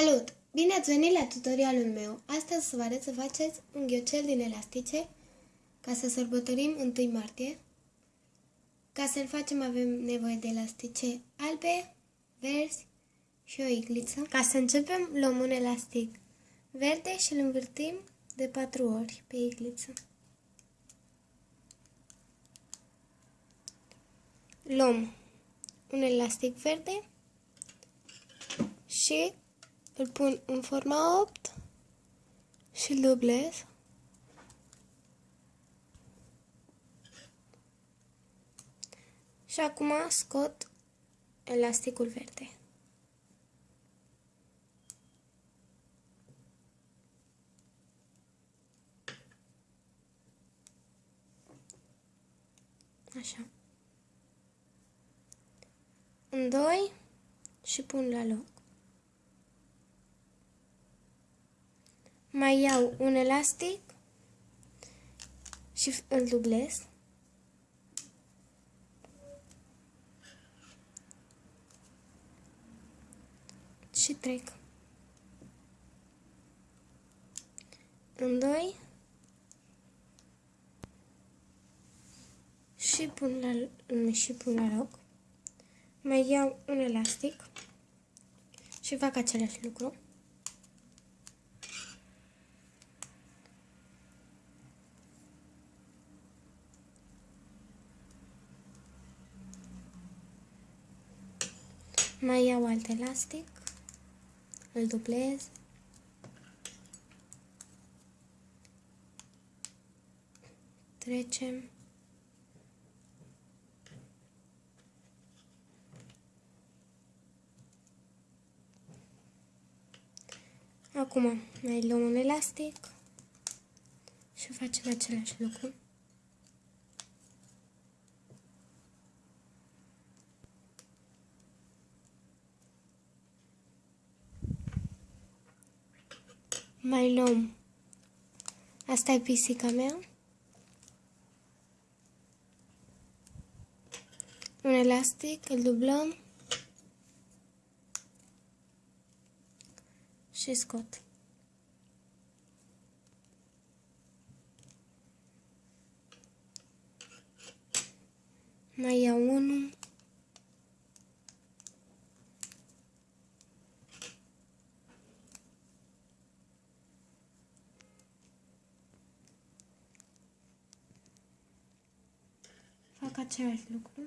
Salut! Bine ați venit la tutorialul meu! Astăzi o să vă arăt să faceți un ghiocel din elastice ca să sărbătorim 1 martie. Ca să-l facem avem nevoie de elastice albe, verzi și o igliță. Ca să începem luăm un elastic verde și îl învârtim de 4 ori pe igliță. Luăm un elastic verde și îl pun în forma 8 și îl dublez. Și acum scot elasticul verde. Așa. În doi și pun la loc. Mai iau un elastic și îl dublez. Și trec. În doi și pun la, și pun la loc. Mai iau un elastic și fac același lucru. Mai iau alt elastic, îl dublez. Trecem. Acum mai luăm un elastic și facem același lucru. Mai luăm. Asta e pisica mea. Un elastic, îl dublăm. Și scot. Mai iau unul. fac același lucru.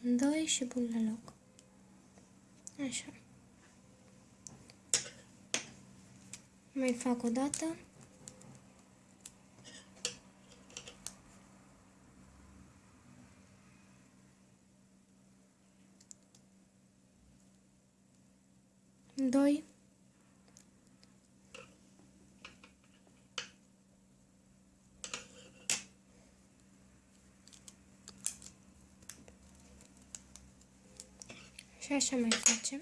Doi și pun la loc. Așa. Mai fac o dată. doi Și așa mai facem.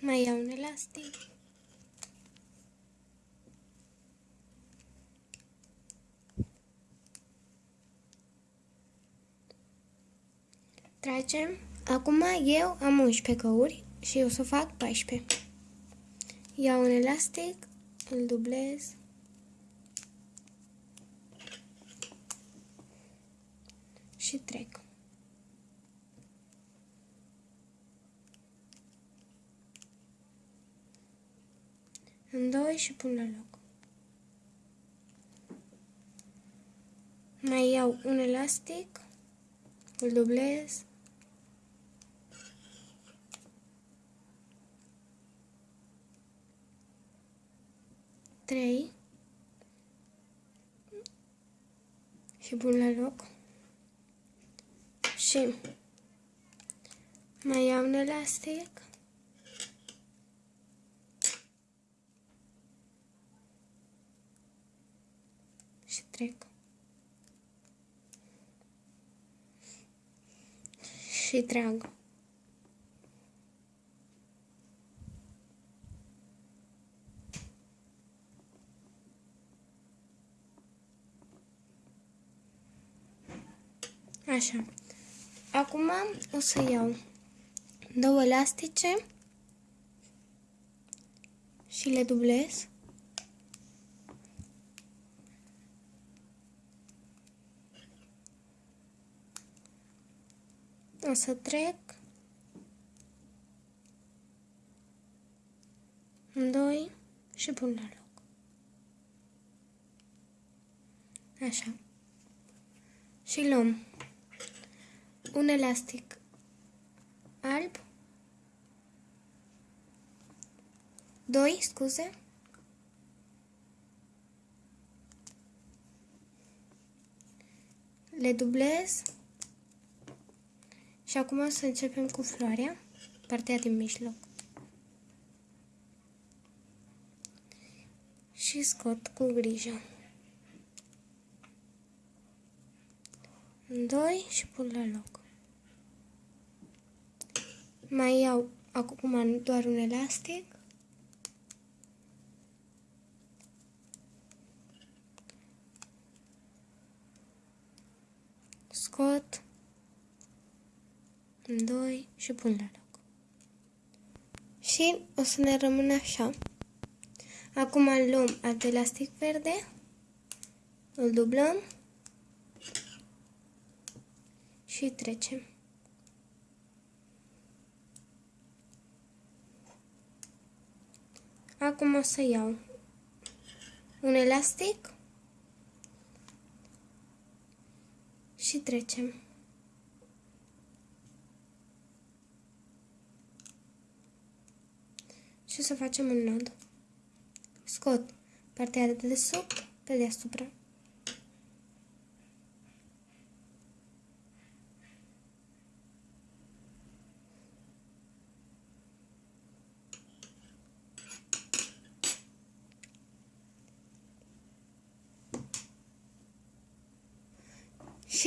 Mai iau un elastic. Tragem. Acum eu am 11 căuri și o să fac 14. Iau un elastic, îl dublez. Și trec. în doi și pun la loc. Mai iau un elastic, îl dublez. 3 și pun la loc. Și mai iau un elastic. Și trec. Și trag. Așa. Acum o să iau două elastice și le dublez. O să trec în doi și pun la loc. Așa. Și luăm un elastic alb, doi, scuze, le dublez și acum o să începem cu floarea, partea din mijloc. Și scot cu grijă. Doi și pun la loc. Mai iau acum doar un elastic. Scot în doi și pun la loc. Și o să ne rămână așa. Acum luăm alt elastic verde, îl dublăm și trecem. Acum o să iau un elastic și trecem. Și o să facem un nod. Scot partea de desubt pe deasupra.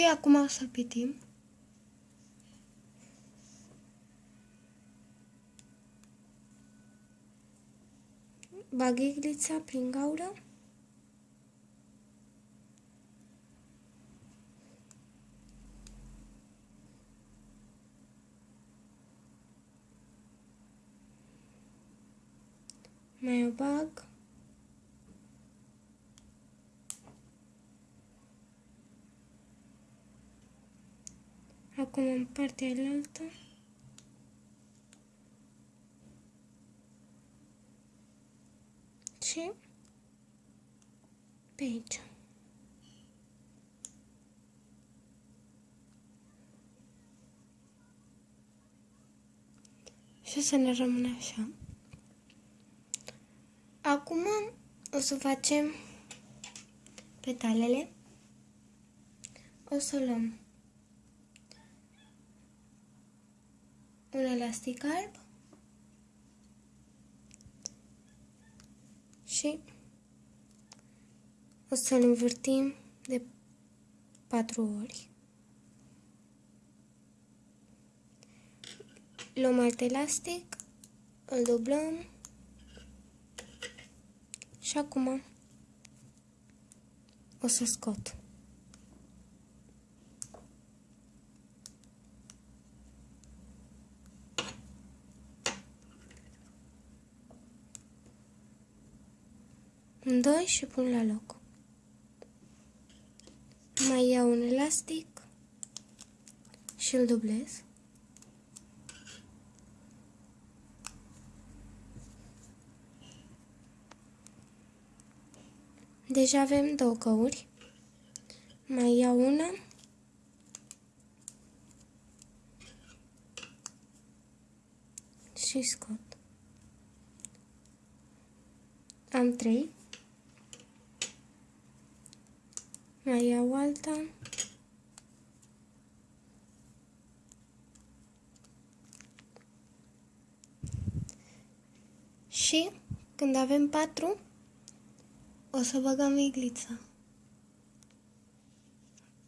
Acum o să pitim. Bag iglița prin gaură. Mai o bag. Acum în partea altă. Și pe aici. Și să ne rămână așa. Acum o să facem petalele. O să luăm un elastic alb și o să-l învârtim de patru ori. Luăm alt elastic, îl dublăm și acum o să scot. În doi și pun la loc. Mai iau un elastic și îl dublez. Deja avem două căuri. Mai iau una. Și scot. Am trei. Mai iau alta. Și când avem patru, o să băgăm iglița.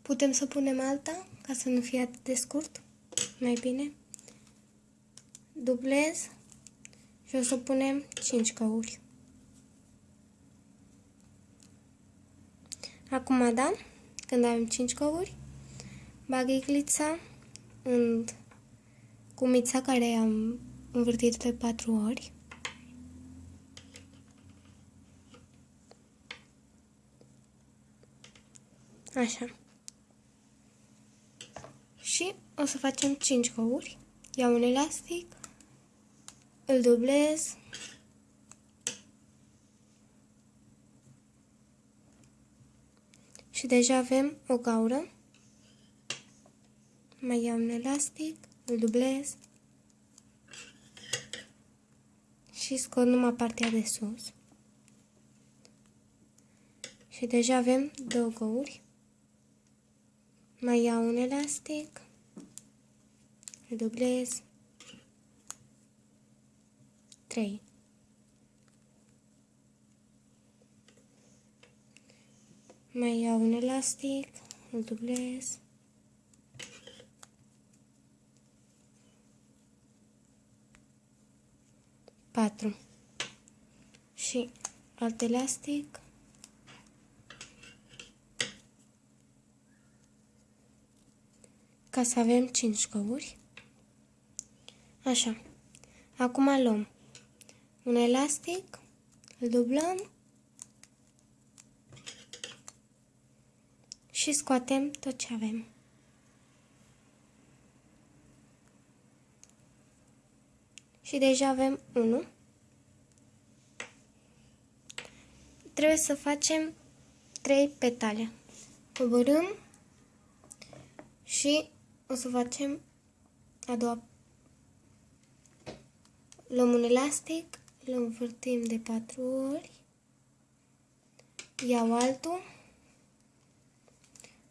Putem să punem alta, ca să nu fie atât de scurt. mai bine. Dublez și o să punem 5 căuri. Acum, da, când avem 5 căuri, bag iglița în cumița care am învârtit de 4 ori. Așa. Și o să facem 5 căuri. Iau un elastic, îl dublez și deja avem o gaură. Mai iau un elastic, îl dublez și scot numai partea de sus. Și deja avem două gauri. Mai iau un elastic, îl dublez, 3. Mai iau un elastic, îl dublez. Patru. Și alt elastic. Ca să avem 5 căuri. Așa. Acum luăm un elastic, îl dublăm și scoatem tot ce avem. Și deja avem unul. Trebuie să facem trei petale. Coborâm și o să facem a doua. Luăm un elastic, îl învârtim de patru ori, iau altul,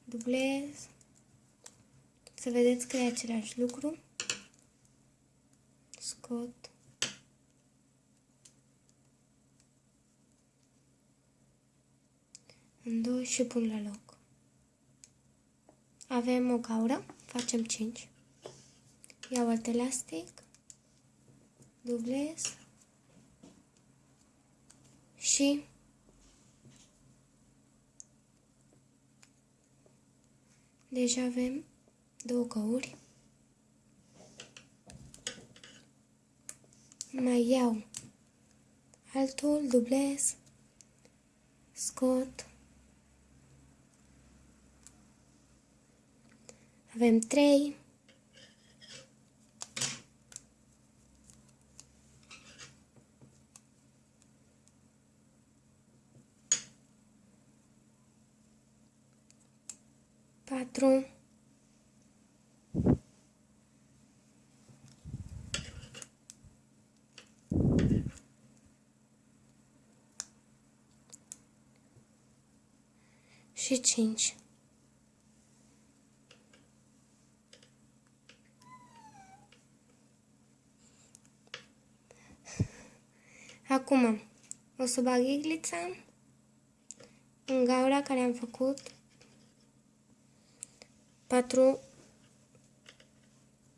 dublez, să vedeți că e același lucru, scot, în doi și pun la loc. Avem o gaură, facem 5. Iau alt elastic, dublez, și deja avem două căuri. Mai iau altul, dublez, scot. Avem trei. Patru, și cinci. Acum o să bag iglița în gaura care am făcut 4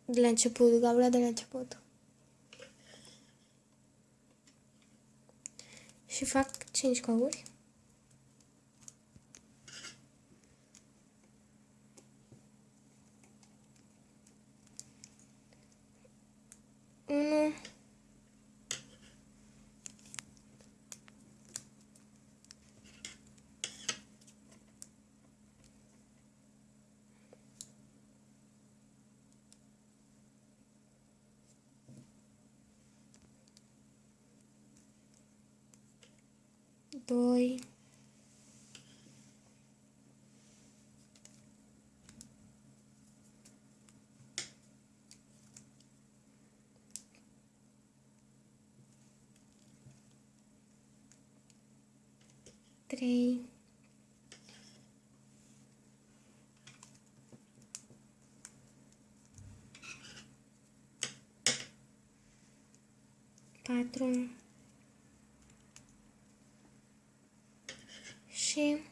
de la început, gaura de la început. Și fac 5 cauri. Doi, trei, patru, și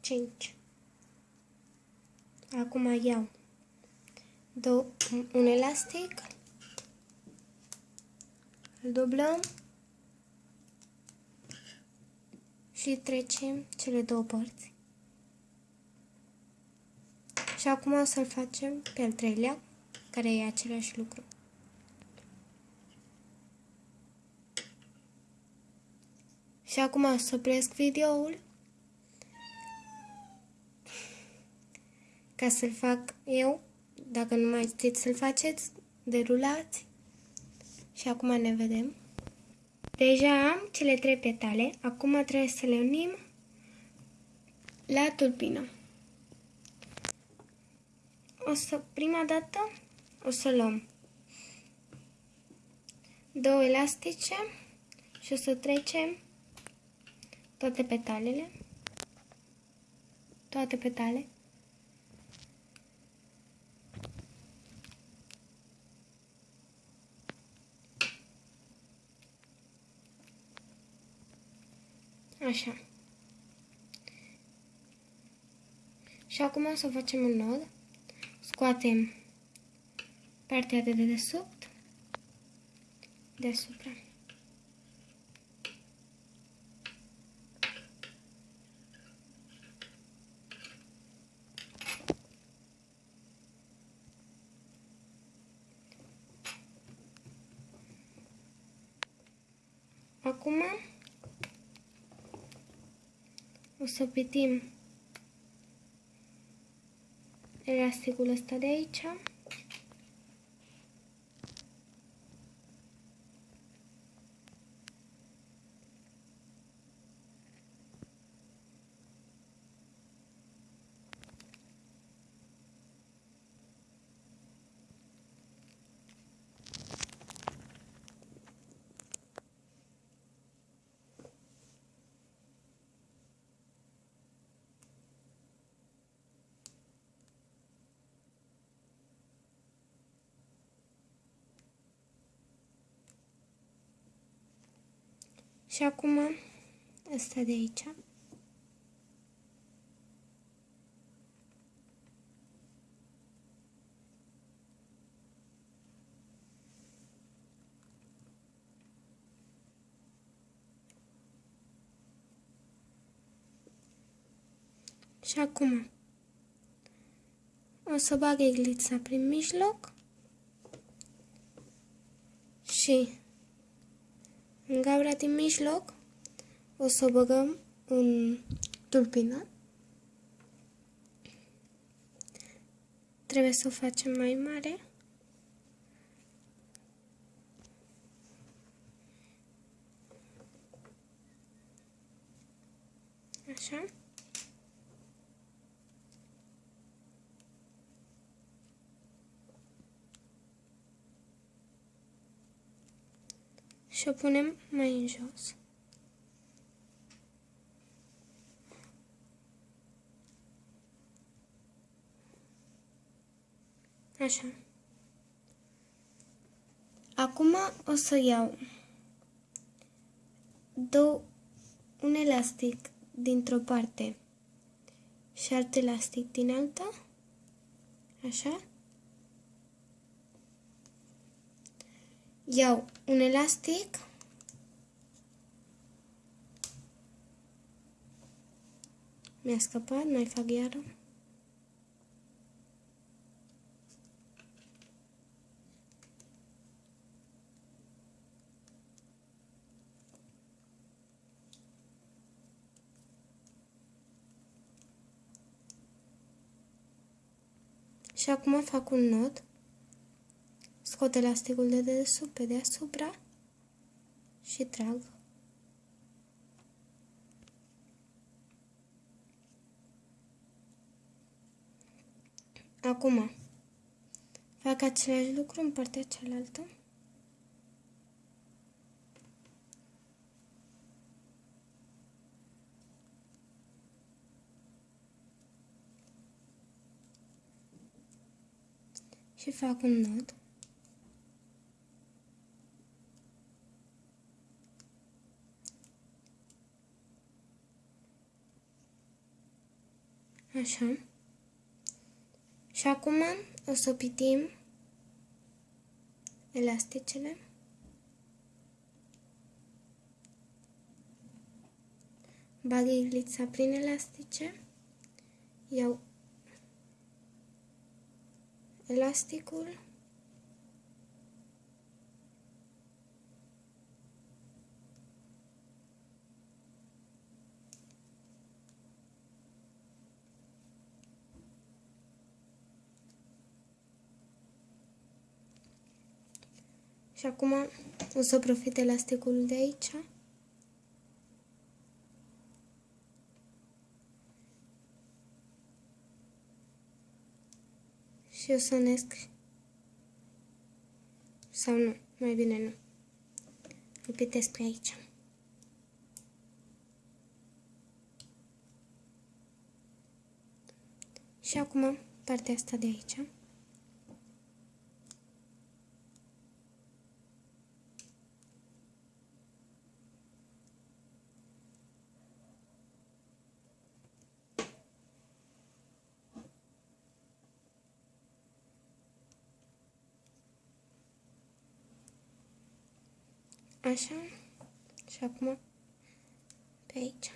cinci. Acum iau do un elastic, îl dublăm și trecem cele două părți. Și acum o să-l facem pe al treilea, care e același lucru. Și acum o să opresc videoul ca să-l fac eu. Dacă nu mai știți să-l faceți, derulați. Și acum ne vedem. Deja am cele trei petale. Acum trebuie să le unim la tulpină. O să, prima dată, o să luăm două elastice și o să trecem toate petalele, toate petale. Așa. Și acum o să facem un nod. Scoatem partea de dedesubt deasupra. Acum o să pitim elasticul ăsta de aici. Și acum asta de aici. Și acum o să bag iglița prin mijloc și în gabra din mijloc o să băgăm un tulpină. Trebuie să o facem mai mare. Așa. Și o punem mai în jos. Așa. Acum o să iau două, un elastic dintr-o parte și alt elastic din alta. Așa. Iau un elastic Mi-a scăpat, mai fac iară. Și acum fac un nod. Scot elasticul de dedesubt pe deasupra și trag. Acum, fac același lucru în partea cealaltă. Și fac un nod. Așa. Și acum o să pitim elasticele. Bag iglița prin elastice. Iau elasticul. Și acum o să profit elasticul de aici. Și o să unesc sau nu, mai bine nu. Îl pitesc pe aici. Și acum partea asta de aici. Așa. Și acum pe aici.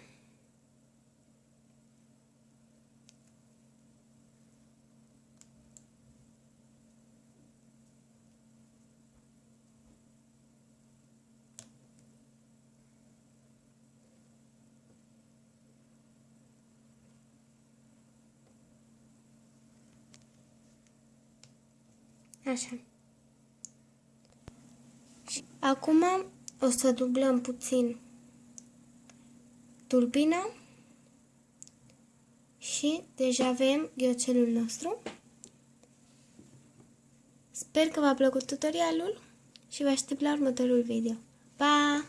Așa. Și acum o să dublăm puțin turbina și deja avem ghiocelul nostru. Sper că v-a plăcut tutorialul și vă aștept la următorul video. Pa!